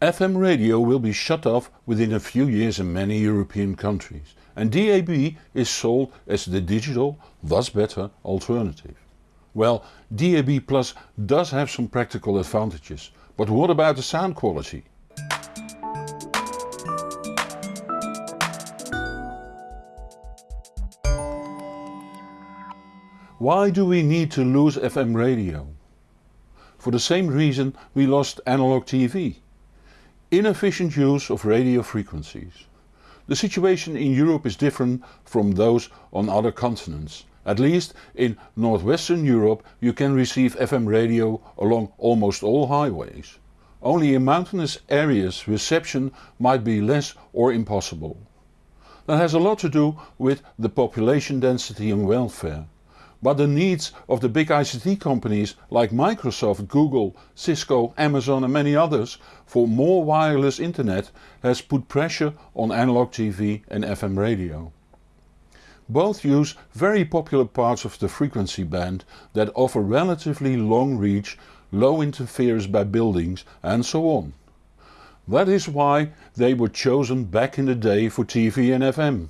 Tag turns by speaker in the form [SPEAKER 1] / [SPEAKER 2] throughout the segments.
[SPEAKER 1] FM radio will be shut off within a few years in many European countries and DAB is sold as the digital, thus better, alternative. Well, DAB Plus does have some practical advantages, but what about the sound quality? Why do we need to lose FM radio? For the same reason we lost analog TV. Inefficient use of radio frequencies. The situation in Europe is different from those on other continents. At least in northwestern Europe you can receive FM radio along almost all highways. Only in mountainous areas reception might be less or impossible. That has a lot to do with the population density and welfare. But the needs of the big ICT companies like Microsoft, Google, Cisco, Amazon and many others for more wireless internet has put pressure on analog TV and FM radio. Both use very popular parts of the frequency band that offer relatively long reach, low interference by buildings and so on. That is why they were chosen back in the day for TV and FM.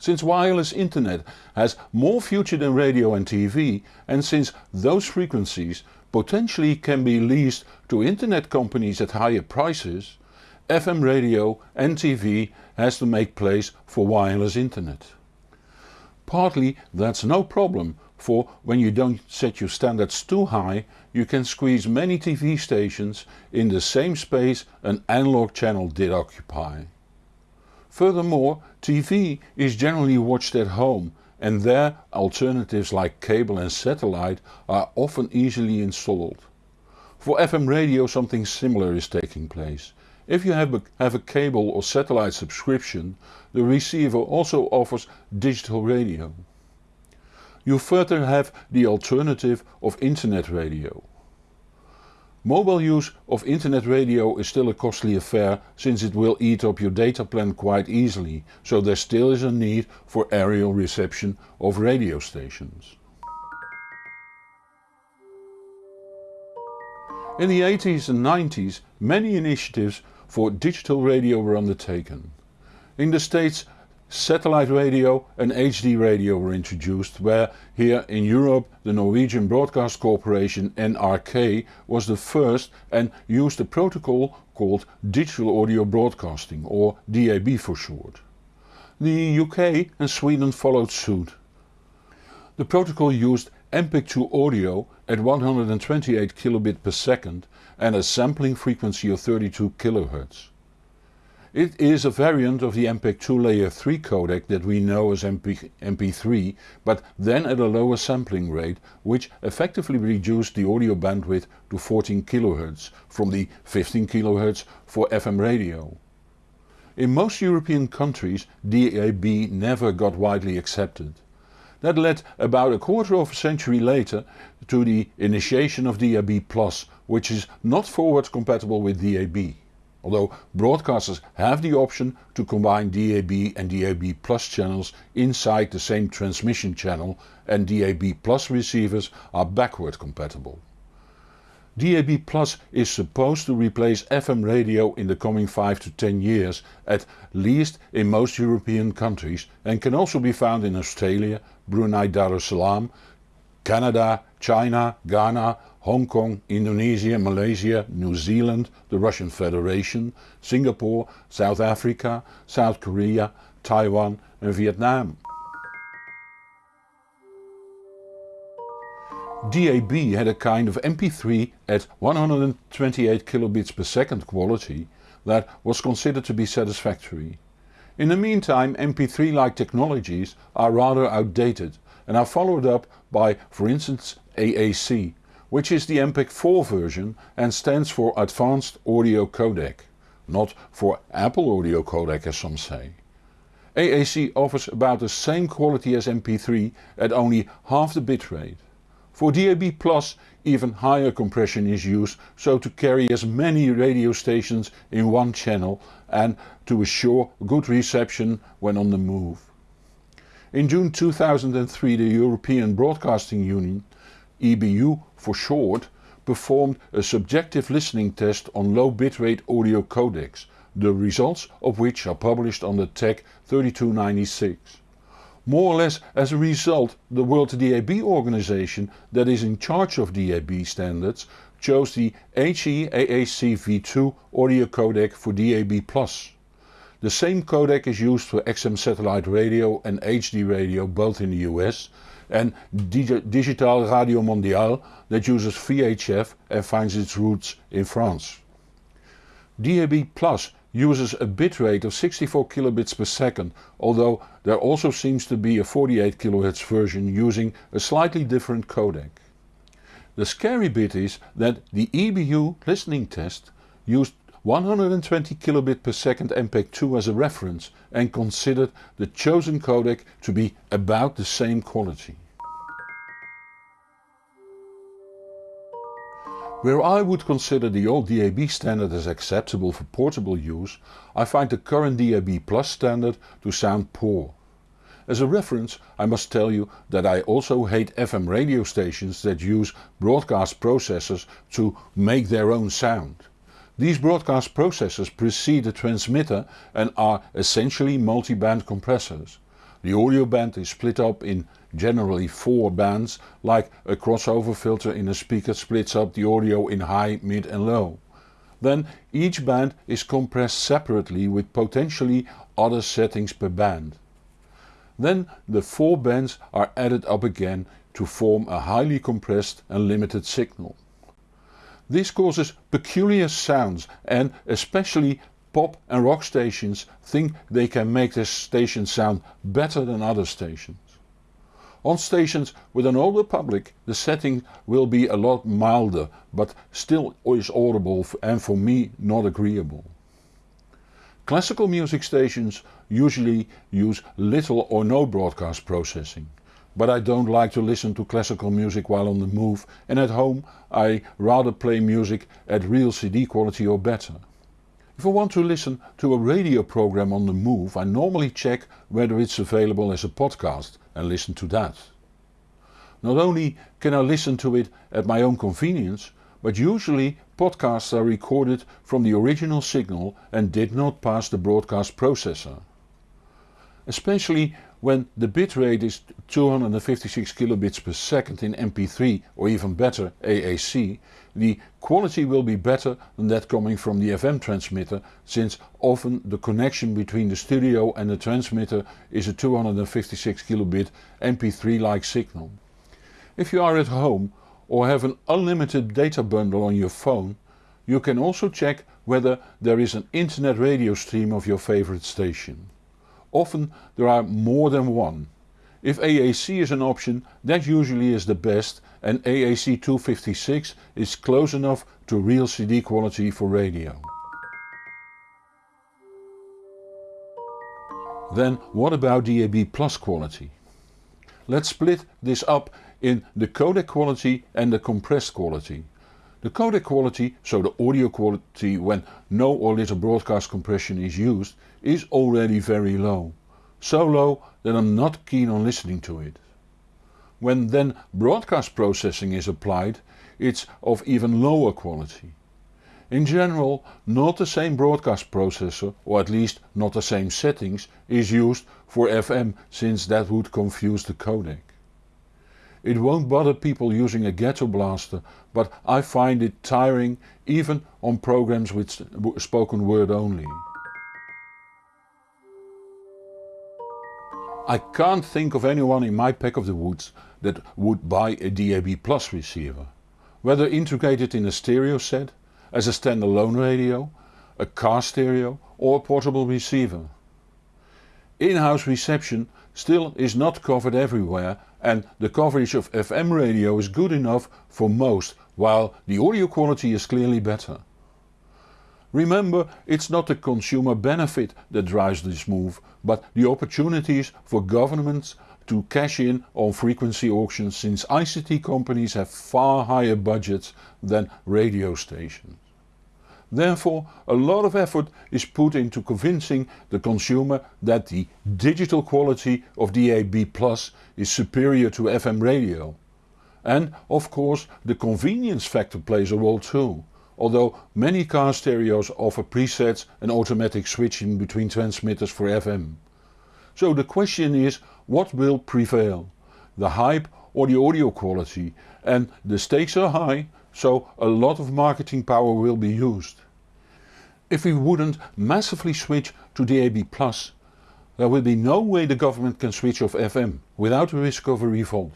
[SPEAKER 1] Since wireless internet has more future than radio and TV and since those frequencies potentially can be leased to internet companies at higher prices, FM radio and TV has to make place for wireless internet. Partly that's no problem for when you don't set your standards too high you can squeeze many TV stations in the same space an analog channel did occupy. Furthermore, TV is generally watched at home and there alternatives like cable and satellite are often easily installed. For FM radio something similar is taking place. If you have a, have a cable or satellite subscription, the receiver also offers digital radio. You further have the alternative of internet radio. Mobile use of internet radio is still a costly affair since it will eat up your data plan quite easily, so there still is a need for aerial reception of radio stations. In the 80s and 90s many initiatives for digital radio were undertaken. In the States Satellite radio and HD radio were introduced where here in Europe the Norwegian Broadcast Corporation NRK was the first and used a protocol called Digital Audio Broadcasting or DAB for short. The UK and Sweden followed suit. The protocol used MPEG-2 audio at 128 kilobit per second and a sampling frequency of 32 kHz. It is a variant of the MPEG-2 layer 3 codec that we know as MP, MP3 but then at a lower sampling rate which effectively reduced the audio bandwidth to 14 kHz from the 15 kHz for FM radio. In most European countries DAB never got widely accepted. That led about a quarter of a century later to the initiation of DAB+, which is not forward compatible with DAB although broadcasters have the option to combine DAB and DAB Plus channels inside the same transmission channel and DAB Plus receivers are backward compatible. DAB Plus is supposed to replace FM radio in the coming 5 to 10 years at least in most European countries and can also be found in Australia, Brunei Darussalam, Canada, China, Ghana, Hong Kong, Indonesia, Malaysia, New Zealand, the Russian Federation, Singapore, South Africa, South Korea, Taiwan and Vietnam. DAB had a kind of MP3 at 128 kilobits per second quality that was considered to be satisfactory. In the meantime MP3 like technologies are rather outdated and are followed up by for instance AAC which is the MPEG-4 version and stands for Advanced Audio Codec, not for Apple Audio Codec as some say. AAC offers about the same quality as MP3 at only half the bitrate. For DAB even higher compression is used so to carry as many radio stations in one channel and to assure good reception when on the move. In June 2003 the European Broadcasting Union EBU for short, performed a subjective listening test on low bitrate audio codecs, the results of which are published on the Tech 3296. More or less as a result the World DAB organization that is in charge of DAB standards chose the HE-AAC V2 audio codec for DAB+. The same codec is used for XM satellite radio and HD radio both in the US and Digital Radio Mondiale that uses VHF and finds its roots in France. DAB Plus uses a bitrate of 64 kilobits per second, although there also seems to be a 48 kHz version using a slightly different codec. The scary bit is that the EBU listening test used 120 kilobit per second MPEG-2 as a reference and considered the chosen codec to be about the same quality. Where I would consider the old DAB standard as acceptable for portable use, I find the current DAB Plus standard to sound poor. As a reference I must tell you that I also hate FM radio stations that use broadcast processors to make their own sound. These broadcast processors precede the transmitter and are essentially multi-band compressors. The audio band is split up in generally four bands like a crossover filter in a speaker splits up the audio in high, mid and low. Then each band is compressed separately with potentially other settings per band. Then the four bands are added up again to form a highly compressed and limited signal. This causes peculiar sounds and especially pop and rock stations think they can make their station sound better than other stations. On stations with an older public the setting will be a lot milder but still is audible and for me not agreeable. Classical music stations usually use little or no broadcast processing. But I don't like to listen to classical music while on the move and at home I rather play music at real CD quality or better. If I want to listen to a radio program on the move I normally check whether it's available as a podcast and listen to that. Not only can I listen to it at my own convenience, but usually podcasts are recorded from the original signal and did not pass the broadcast processor. Especially when the bitrate is 256 kilobits per second in MP3 or even better AAC, the quality will be better than that coming from the FM transmitter since often the connection between the studio and the transmitter is a 256 kilobit MP3 like signal. If you are at home or have an unlimited data bundle on your phone, you can also check whether there is an internet radio stream of your favorite station. Often there are more than one. If AAC is an option that usually is the best and AAC 256 is close enough to real CD quality for radio. Then what about DAB Plus quality? Let's split this up in the codec quality and the compressed quality. The codec quality, so the audio quality when no or little broadcast compression is used, is already very low. So low that I'm not keen on listening to it. When then broadcast processing is applied, it's of even lower quality. In general not the same broadcast processor, or at least not the same settings, is used for FM since that would confuse the codec. It won't bother people using a ghetto blaster, but I find it tiring even on programs with spoken word only. I can't think of anyone in my pack of the woods that would buy a DAB Plus receiver. Whether integrated in a stereo set, as a standalone radio, a car stereo or a portable receiver. In-house reception still is not covered everywhere and the coverage of FM radio is good enough for most while the audio quality is clearly better. Remember it's not the consumer benefit that drives this move but the opportunities for governments to cash in on frequency auctions since ICT companies have far higher budgets than radio stations. Therefore a lot of effort is put into convincing the consumer that the digital quality of DAB Plus is superior to FM radio. And of course the convenience factor plays a role too, although many car stereos offer presets and automatic switching between transmitters for FM. So the question is what will prevail? The hype or the audio quality and the stakes are high so a lot of marketing power will be used. If we wouldn't massively switch to DAB+, there will be no way the government can switch off FM without the risk of a revolt.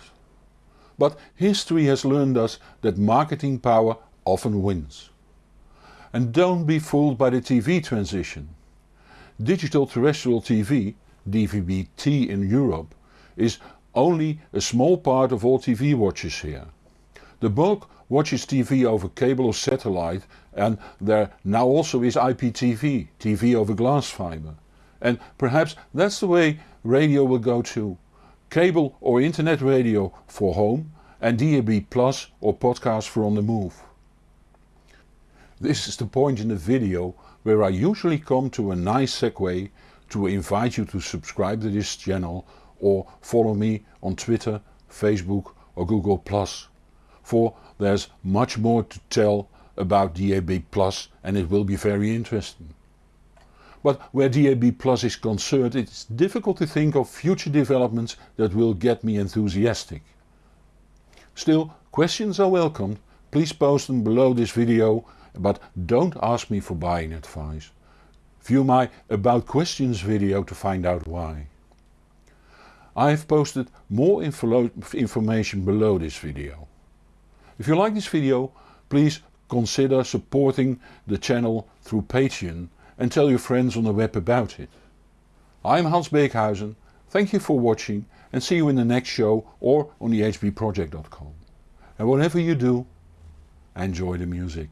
[SPEAKER 1] But history has learned us that marketing power often wins. And don't be fooled by the TV transition. Digital terrestrial TV, DVB-T in Europe, is only a small part of all TV watches here. The bulk watches TV over cable or satellite and there now also is IPTV, TV over glass fiber. And perhaps that's the way radio will go too. Cable or internet radio for home and DAB Plus or podcast for on the move. This is the point in the video where I usually come to a nice segue to invite you to subscribe to this channel or follow me on Twitter, Facebook or Google+. For there's much more to tell about DAB Plus and it will be very interesting. But where DAB Plus is concerned it's difficult to think of future developments that will get me enthusiastic. Still questions are welcomed, please post them below this video but don't ask me for buying advice. View my about questions video to find out why. I have posted more info information below this video. If you like this video please consider supporting the channel through Patreon and tell your friends on the web about it. I'm Hans Beekhuizen, thank you for watching and see you in the next show or on the hbproject.com. And whatever you do, enjoy the music.